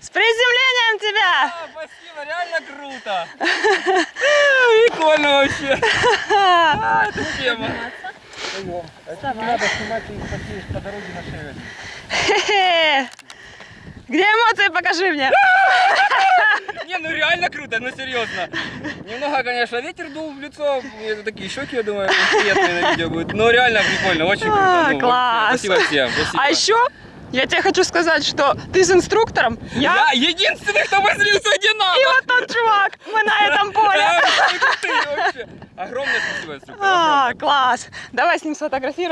С приземлением тебя! А, спасибо, реально круто! Прикольно вообще! А, это тема! Надо снимать и по дороге на шею. Где эмоции? Покажи мне! Не, ну реально круто, ну серьезно. Немного, конечно, ветер дул в лицо. Это такие щеки, я думаю, приятные на видео будут. Но реально прикольно, очень круто. Ну, а, класс! Спасибо всем. А еще я тебе хочу сказать, что ты с инструктором, я Я единственный, кто возлился где надо. и вот тот чувак, мы на этом поле. Огромное спасибо, инструктор. А, класс. Давай с ним сфотографируем.